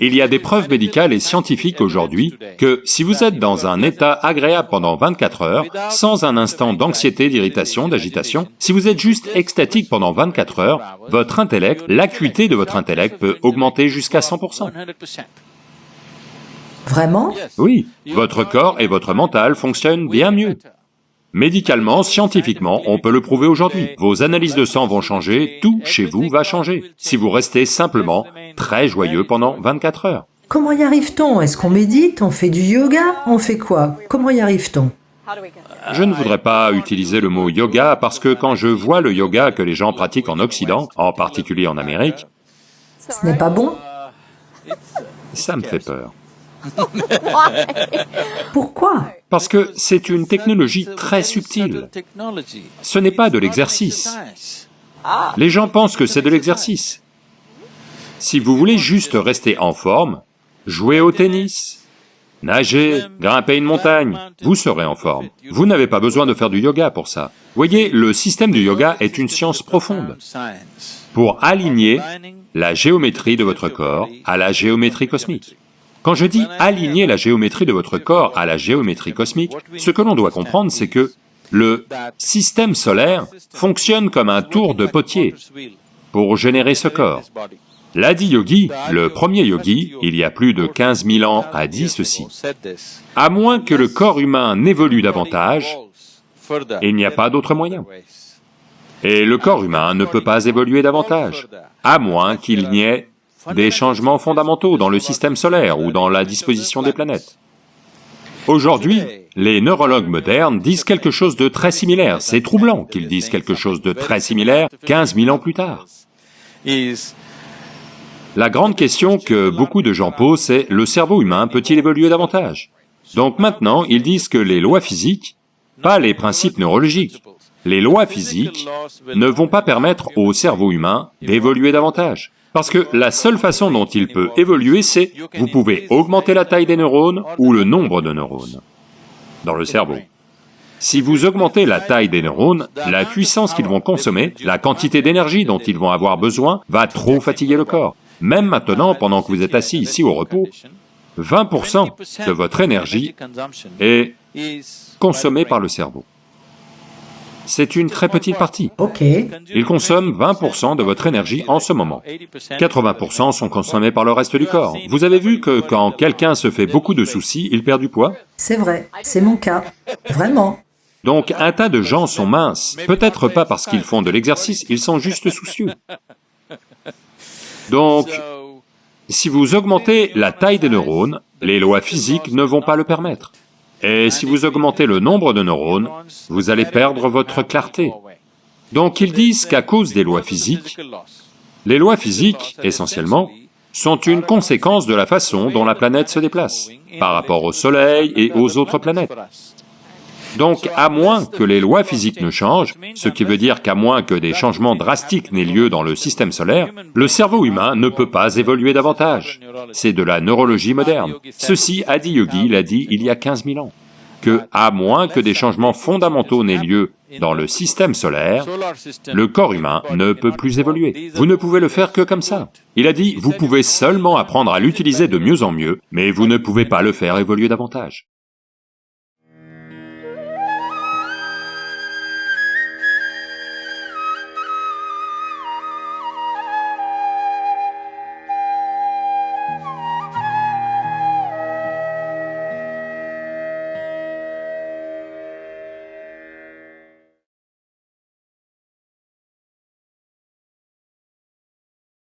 Il y a des preuves médicales et scientifiques aujourd'hui que si vous êtes dans un état agréable pendant 24 heures, sans un instant d'anxiété, d'irritation, d'agitation, si vous êtes juste extatique pendant 24 heures, votre intellect, l'acuité de votre intellect peut augmenter jusqu'à 100%. Vraiment? Oui, votre corps et votre mental fonctionnent bien mieux. Médicalement, scientifiquement, on peut le prouver aujourd'hui. Vos analyses de sang vont changer, tout chez vous va changer, si vous restez simplement très joyeux pendant 24 heures. Comment y arrive-t-on? Est-ce qu'on médite? On fait du yoga? On fait quoi? Comment y arrive-t-on? Je ne voudrais pas utiliser le mot yoga parce que quand je vois le yoga que les gens pratiquent en Occident, en particulier en Amérique, Ce n'est pas bon? ça me fait peur. Pourquoi? Parce que c'est une technologie très subtile. Ce n'est pas de l'exercice. Les gens pensent que c'est de l'exercice. Si vous voulez juste rester en forme, jouer au tennis, nager, grimper une montagne, vous serez en forme. Vous n'avez pas besoin de faire du yoga pour ça. Voyez, le système du yoga est une science profonde pour aligner la géométrie de votre corps à la géométrie cosmique. Quand je dis aligner la géométrie de votre corps à la géométrie cosmique, ce que l'on doit comprendre, c'est que le système solaire fonctionne comme un tour de potier pour générer ce corps. L'Adi Yogi, le premier yogi, il y a plus de 15 000 ans, a dit ceci. À moins que le corps humain n'évolue davantage, il n'y a pas d'autre moyen. Et le corps humain ne peut pas évoluer davantage, à moins qu'il n'y ait des changements fondamentaux dans le système solaire ou dans la disposition des planètes. Aujourd'hui, les neurologues modernes disent quelque chose de très similaire, c'est troublant qu'ils disent quelque chose de très similaire 15 000 ans plus tard. La grande question que beaucoup de gens posent, c'est le cerveau humain peut-il évoluer davantage? Donc maintenant, ils disent que les lois physiques, pas les principes neurologiques, les lois physiques ne vont pas permettre au cerveau humain d'évoluer davantage. Parce que la seule façon dont il peut évoluer, c'est vous pouvez augmenter la taille des neurones ou le nombre de neurones dans le cerveau. Si vous augmentez la taille des neurones, la puissance qu'ils vont consommer, la quantité d'énergie dont ils vont avoir besoin, va trop fatiguer le corps. Même maintenant, pendant que vous êtes assis ici au repos, 20% de votre énergie est consommée par le cerveau. C'est une très petite partie. Ok. Il consomme 20% de votre énergie en ce moment. 80% sont consommés par le reste du corps. Vous avez vu que quand quelqu'un se fait beaucoup de soucis, il perd du poids? C'est vrai, c'est mon cas. Vraiment. Donc un tas de gens sont minces, peut-être pas parce qu'ils font de l'exercice, ils sont juste soucieux. Donc, si vous augmentez la taille des neurones, les lois physiques ne vont pas le permettre. Et si vous augmentez le nombre de neurones, vous allez perdre votre clarté. Donc ils disent qu'à cause des lois physiques, les lois physiques, essentiellement, sont une conséquence de la façon dont la planète se déplace, par rapport au Soleil et aux autres planètes. Donc, à moins que les lois physiques ne changent, ce qui veut dire qu'à moins que des changements drastiques n'aient lieu dans le système solaire, le cerveau humain ne peut pas évoluer davantage. C'est de la neurologie moderne. Ceci, Adi Yogi l'a dit il y a 15 000 ans, que à moins que des changements fondamentaux n'aient lieu dans le système solaire, le corps humain ne peut plus évoluer. Vous ne pouvez le faire que comme ça. Il a dit, vous pouvez seulement apprendre à l'utiliser de mieux en mieux, mais vous ne pouvez pas le faire évoluer davantage.